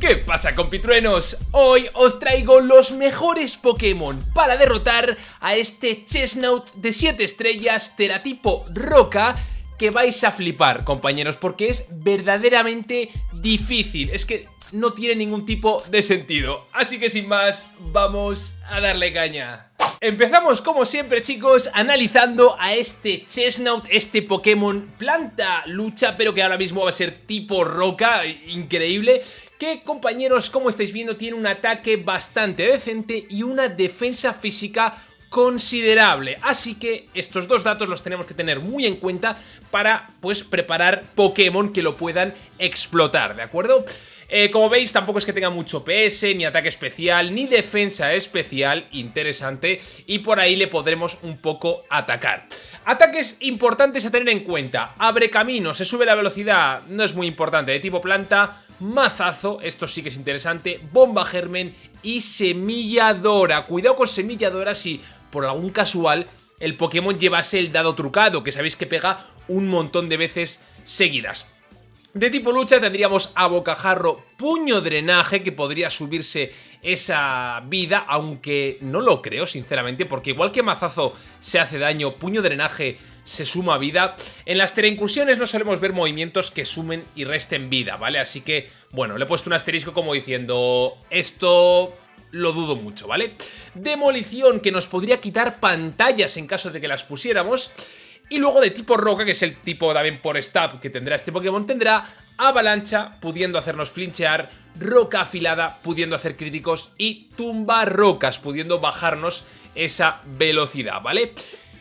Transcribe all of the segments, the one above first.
¿Qué pasa compitruenos? Hoy os traigo los mejores Pokémon para derrotar a este Chesnaught de 7 estrellas teratipo roca que vais a flipar compañeros porque es verdaderamente difícil, es que no tiene ningún tipo de sentido, así que sin más vamos a darle caña. Empezamos como siempre chicos analizando a este Chesnaught, este Pokémon planta lucha pero que ahora mismo va a ser tipo roca, increíble que compañeros como estáis viendo tiene un ataque bastante decente y una defensa física considerable, así que estos dos datos los tenemos que tener muy en cuenta para pues preparar Pokémon que lo puedan explotar, ¿de acuerdo? Eh, como veis, tampoco es que tenga mucho PS, ni ataque especial, ni defensa especial, interesante, y por ahí le podremos un poco atacar. Ataques importantes a tener en cuenta. Abre camino, se sube la velocidad, no es muy importante, de tipo planta, mazazo, esto sí que es interesante, bomba germen y semilladora. Cuidado con semilladora si por algún casual el Pokémon llevase el dado trucado, que sabéis que pega un montón de veces seguidas. De tipo lucha tendríamos a bocajarro puño drenaje que podría subirse esa vida, aunque no lo creo sinceramente porque igual que mazazo se hace daño, puño drenaje se suma vida. En las teleincursiones no solemos ver movimientos que sumen y resten vida, ¿vale? Así que, bueno, le he puesto un asterisco como diciendo esto lo dudo mucho, ¿vale? Demolición que nos podría quitar pantallas en caso de que las pusiéramos y luego de tipo roca, que es el tipo también por stab que tendrá este Pokémon, tendrá avalancha, pudiendo hacernos flinchear, roca afilada, pudiendo hacer críticos, y tumba rocas, pudiendo bajarnos esa velocidad, ¿vale?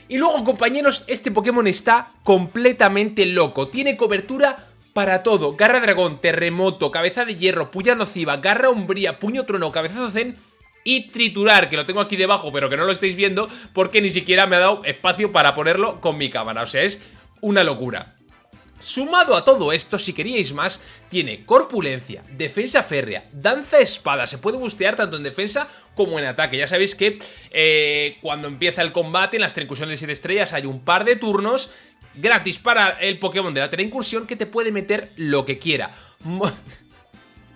Y luego, compañeros, este Pokémon está completamente loco. Tiene cobertura para todo. Garra dragón, terremoto, cabeza de hierro, puya nociva, garra umbría, puño trueno, cabezazo zen y triturar, que lo tengo aquí debajo pero que no lo estáis viendo porque ni siquiera me ha dado espacio para ponerlo con mi cámara, o sea, es una locura. Sumado a todo esto, si queríais más, tiene corpulencia, defensa férrea, danza espada, se puede bustear tanto en defensa como en ataque. Ya sabéis que eh, cuando empieza el combate en las treincursiones de 7 estrellas hay un par de turnos gratis para el Pokémon de la incursión que te puede meter lo que quiera.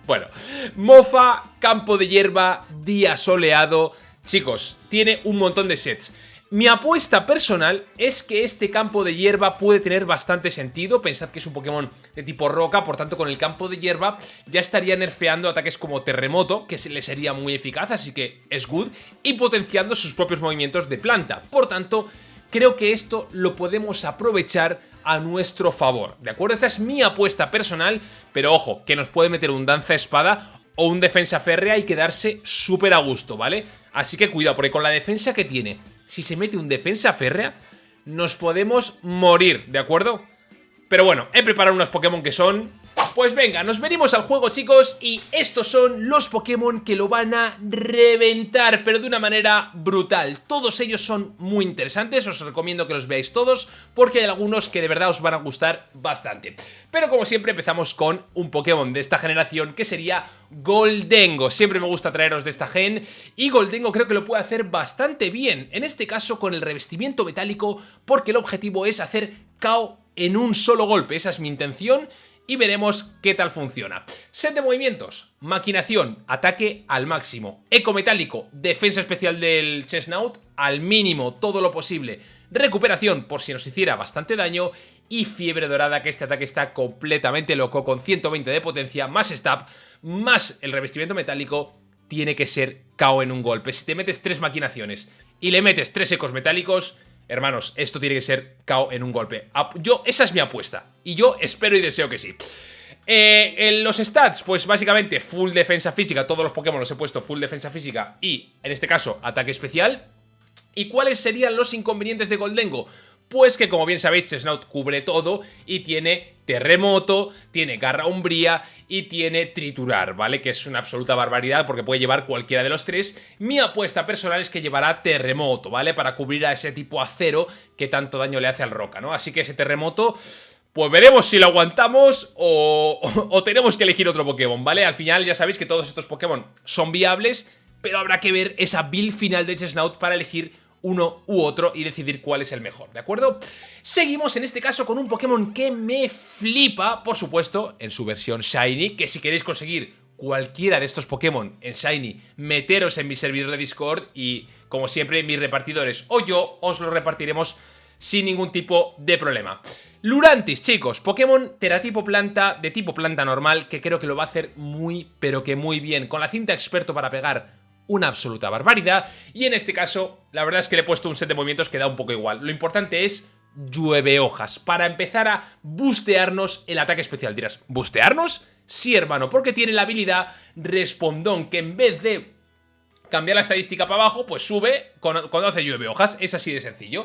Bueno, mofa, campo de hierba, día soleado... Chicos, tiene un montón de sets. Mi apuesta personal es que este campo de hierba puede tener bastante sentido. Pensad que es un Pokémon de tipo roca, por tanto con el campo de hierba ya estaría nerfeando ataques como terremoto, que le sería muy eficaz, así que es good, y potenciando sus propios movimientos de planta. Por tanto, creo que esto lo podemos aprovechar a nuestro favor, ¿de acuerdo? Esta es mi apuesta personal, pero ojo, que nos puede meter un danza espada o un defensa férrea y quedarse súper a gusto, ¿vale? Así que cuidado, porque con la defensa que tiene, si se mete un defensa férrea, nos podemos morir, ¿de acuerdo? Pero bueno, he preparado unos Pokémon que son pues venga, nos venimos al juego chicos y estos son los Pokémon que lo van a reventar, pero de una manera brutal. Todos ellos son muy interesantes, os recomiendo que los veáis todos porque hay algunos que de verdad os van a gustar bastante. Pero como siempre empezamos con un Pokémon de esta generación que sería Goldengo. Siempre me gusta traeros de esta gen y Goldengo creo que lo puede hacer bastante bien, en este caso con el revestimiento metálico porque el objetivo es hacer KO en un solo golpe, esa es mi intención y veremos qué tal funciona. Set de movimientos, maquinación, ataque al máximo, eco metálico, defensa especial del Chesnaut al mínimo, todo lo posible, recuperación por si nos hiciera bastante daño y fiebre dorada que este ataque está completamente loco con 120 de potencia, más stab, más el revestimiento metálico, tiene que ser KO en un golpe. Si te metes tres maquinaciones y le metes tres ecos metálicos, Hermanos, esto tiene que ser KO en un golpe. Yo, esa es mi apuesta. Y yo espero y deseo que sí. Eh, en los stats, pues básicamente full defensa física, todos los Pokémon los he puesto full defensa física y, en este caso, ataque especial. ¿Y cuáles serían los inconvenientes de Goldengo? Pues que como bien sabéis Chesnaut cubre todo y tiene terremoto, tiene garra umbría y tiene triturar, ¿vale? Que es una absoluta barbaridad porque puede llevar cualquiera de los tres. Mi apuesta personal es que llevará terremoto, ¿vale? Para cubrir a ese tipo acero que tanto daño le hace al roca, ¿no? Así que ese terremoto... Pues veremos si lo aguantamos o, tenemos que elegir otro Pokémon, ¿vale? Al final ya sabéis que todos estos Pokémon son viables, pero habrá que ver esa build final de Chesnaut para elegir uno u otro y decidir cuál es el mejor, ¿de acuerdo? Seguimos en este caso con un Pokémon que me flipa, por supuesto, en su versión Shiny, que si queréis conseguir cualquiera de estos Pokémon en Shiny, meteros en mi servidor de Discord y, como siempre, mis repartidores o yo os lo repartiremos sin ningún tipo de problema. Lurantis, chicos, Pokémon teratipo planta, de tipo planta normal, que creo que lo va a hacer muy, pero que muy bien, con la cinta experto para pegar una absoluta barbaridad, y en este caso, la verdad es que le he puesto un set de movimientos que da un poco igual. Lo importante es llueve hojas, para empezar a bustearnos el ataque especial. Dirás, ¿bustearnos? Sí, hermano, porque tiene la habilidad Respondón, que en vez de cambiar la estadística para abajo, pues sube cuando hace llueve hojas. Es así de sencillo.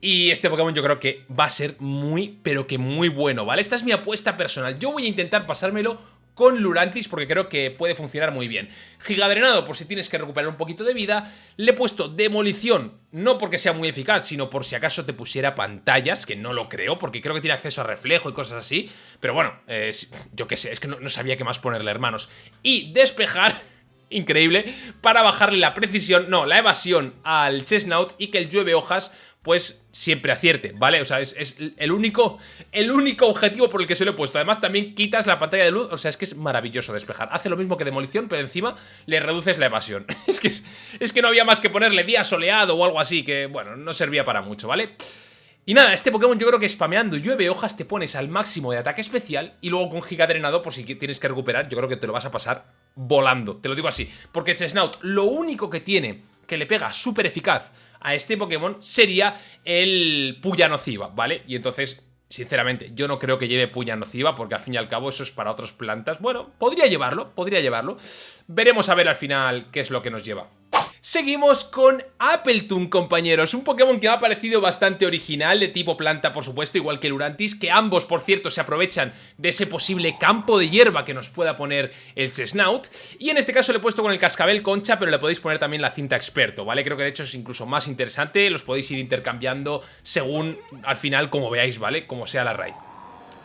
Y este Pokémon yo creo que va a ser muy, pero que muy bueno, ¿vale? Esta es mi apuesta personal. Yo voy a intentar pasármelo con Lurantis porque creo que puede funcionar muy bien. Gigadrenado por si tienes que recuperar un poquito de vida. Le he puesto Demolición, no porque sea muy eficaz, sino por si acaso te pusiera pantallas, que no lo creo, porque creo que tiene acceso a reflejo y cosas así. Pero bueno, eh, yo qué sé, es que no, no sabía qué más ponerle, hermanos. Y Despejar increíble, para bajarle la precisión, no, la evasión al Chestnut y que el llueve hojas pues siempre acierte, ¿vale? O sea, es, el, único, el único objetivo por el que se lo he puesto. Además, también quitas la pantalla de luz, o sea, es que es maravilloso despejar. Hace lo mismo que demolición, pero encima le reduces la evasión. es, que, es que no había más que ponerle día soleado o algo así, que, bueno, no servía para mucho, ¿vale? Y nada, este Pokémon yo creo que spameando llueve hojas te pones al máximo de ataque especial y luego con Giga Drenado, por si tienes que recuperar, yo creo que te lo vas a pasar volando. Te lo digo así, porque Chesnaut lo único que tiene que le pega súper eficaz a este Pokémon sería el Puya Nociva, ¿vale? Y entonces, sinceramente, yo no creo que lleve Puya Nociva porque al fin y al cabo eso es para otras plantas. Bueno, podría llevarlo, podría llevarlo. Veremos a ver al final qué es lo que nos lleva. Seguimos con Appletoon, compañeros, un Pokémon que me ha parecido bastante original, de tipo planta, por supuesto, igual que el Urantis, que ambos, por cierto, se aprovechan de ese posible campo de hierba que nos pueda poner el Chesnaut, y en este caso le he puesto con el Cascabel Concha, pero le podéis poner también la cinta Experto, ¿vale? Creo que de hecho es incluso más interesante, los podéis ir intercambiando según, al final, como veáis, ¿vale? Como sea la raid.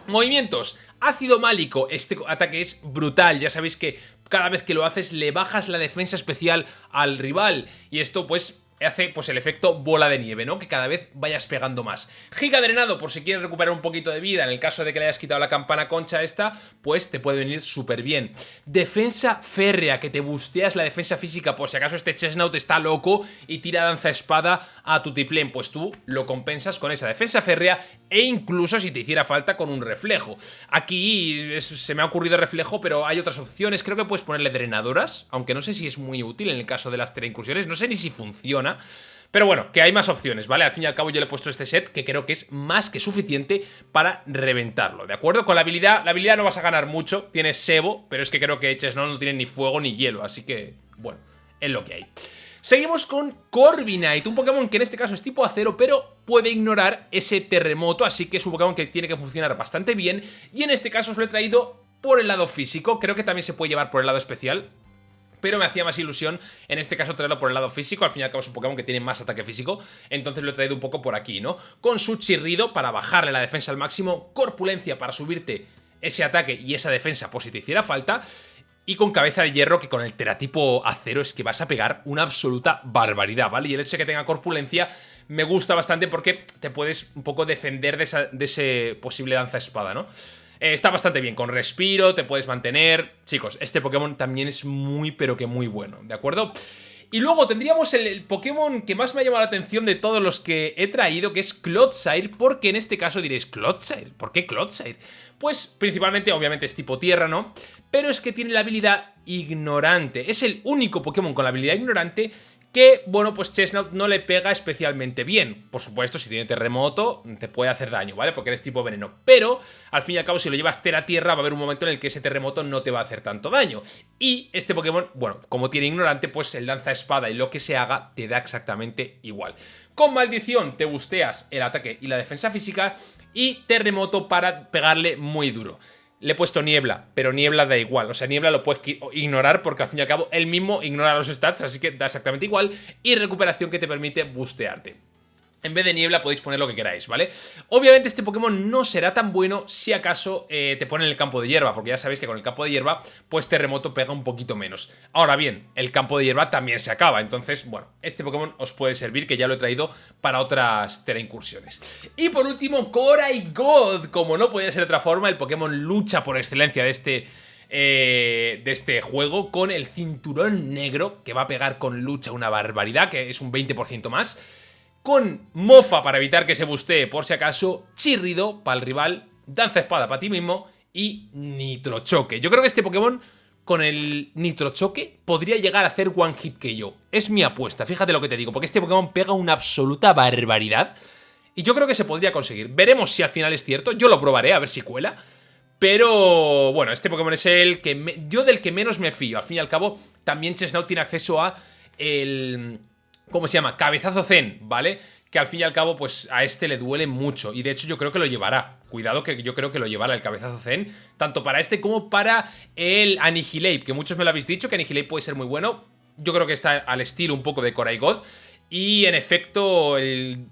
Movimientos. Ácido Málico, este ataque es brutal, ya sabéis que cada vez que lo haces le bajas la defensa especial al rival. Y esto pues hace pues el efecto bola de nieve, ¿no? Que cada vez vayas pegando más. Giga drenado, por si quieres recuperar un poquito de vida, en el caso de que le hayas quitado la campana concha esta, pues te puede venir súper bien. Defensa férrea, que te busteas la defensa física, por si acaso este Chesnaut está loco y tira danza espada a tu tiplén, pues tú lo compensas con esa defensa férrea e incluso si te hiciera falta con un reflejo. Aquí se me ha ocurrido reflejo, pero hay otras opciones, creo que puedes ponerle drenadoras, aunque no sé si es muy útil en el caso de las incursiones, no sé ni si funciona, pero bueno, que hay más opciones, ¿vale? Al fin y al cabo yo le he puesto este set que creo que es más que suficiente para reventarlo, ¿de acuerdo? Con la habilidad, la habilidad no vas a ganar mucho, tienes Sebo, pero es que creo que no no tiene ni fuego ni hielo, así que, bueno, es lo que hay. Seguimos con Corviknight, un Pokémon que en este caso es tipo acero, pero puede ignorar ese terremoto, así que es un Pokémon que tiene que funcionar bastante bien, y en este caso os lo he traído por el lado físico, creo que también se puede llevar por el lado especial, pero me hacía más ilusión en este caso traerlo por el lado físico, al fin y al cabo es un Pokémon que tiene más ataque físico, entonces lo he traído un poco por aquí, ¿no? Con su chirrido para bajarle la defensa al máximo, corpulencia para subirte ese ataque y esa defensa por si te hiciera falta, y con cabeza de hierro que con el teratipo acero es que vas a pegar una absoluta barbaridad, ¿vale? Y el hecho de que tenga corpulencia me gusta bastante porque te puedes un poco defender de, de ese posible danza espada, ¿no? Eh, está bastante bien, con respiro, te puedes mantener. Chicos, este Pokémon también es muy, pero que muy bueno, ¿de acuerdo? Y luego tendríamos el, Pokémon que más me ha llamado la atención de todos los que he traído, que es Clodsire, porque en este caso diréis, ¿Clodsire? ¿Por qué Clodsire? Pues principalmente, obviamente, es tipo tierra, ¿no? Pero es que tiene la habilidad ignorante. Es el único Pokémon con la habilidad ignorante que, bueno, pues Chestnut no le pega especialmente bien. Por supuesto, si tiene terremoto, te puede hacer daño, ¿vale? Porque eres tipo veneno. Pero, al fin y al cabo, si lo llevas tierra-tierra, va a haber un momento en el que ese terremoto no te va a hacer tanto daño. Y este Pokémon, bueno, como tiene ignorante, pues el lanza espada y lo que se haga te da exactamente igual. Con maldición te busteas el ataque y la defensa física y terremoto para pegarle muy duro le he puesto niebla, pero niebla da igual. O sea, niebla lo puedes ignorar porque al fin y al cabo él mismo ignora los stats, así que da exactamente igual. Y recuperación que te permite bustearte. En vez de niebla podéis poner lo que queráis, ¿vale? Obviamente este Pokémon no será tan bueno si acaso eh, te pone en el campo de hierba, porque ya sabéis que con el campo de hierba, pues terremoto pega un poquito menos. Ahora bien, el campo de hierba también se acaba, entonces, bueno, este Pokémon os puede servir, que ya lo he traído para otras Tera incursiones. Y por último, Cora y God, como no podía ser de otra forma, el Pokémon lucha por excelencia de este eh, de este juego con el cinturón negro que va a pegar con lucha una barbaridad, que es un 20% más. Con mofa para evitar que se bustee por si acaso, chirrido para el rival, danza espada para ti mismo y nitrochoque. Yo creo que este Pokémon con el nitrochoque podría llegar a hacer one hit que yo. Es mi apuesta, fíjate lo que te digo, porque este Pokémon pega una absoluta barbaridad. Y yo creo que se podría conseguir. Veremos si al final es cierto, yo lo probaré a ver si cuela. Pero bueno, este Pokémon es el que yo del que menos me fío. Al fin y al cabo, también Chesnaught tiene acceso a el... ¿Cómo se llama? Cabezazo Zen, ¿vale? Que al fin y al cabo, pues a este le duele mucho. Y de hecho yo creo que lo llevará. Cuidado que yo creo que lo llevará el Cabezazo Zen. Tanto para este como para el Annihilate. Que muchos me lo habéis dicho, que Annihilate puede ser muy bueno. Yo creo que está al estilo un poco de God Y en efecto, el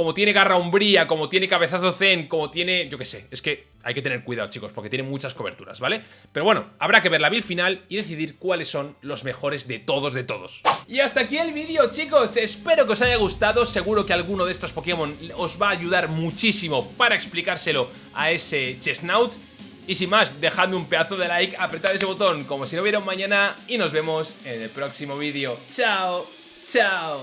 como tiene garra umbría, como tiene cabezazo zen, como tiene... Yo qué sé, es que hay que tener cuidado, chicos, porque tiene muchas coberturas, ¿vale? Pero bueno, habrá que ver la build final y decidir cuáles son los mejores de todos de todos. Y hasta aquí el vídeo, chicos. Espero que os haya gustado. Seguro que alguno de estos Pokémon os va a ayudar muchísimo para explicárselo a ese Chesnaut. Y sin más, dejadme un pedazo de like, apretad ese botón como si no hubiera mañana y nos vemos en el próximo vídeo. ¡Chao! ¡Chao!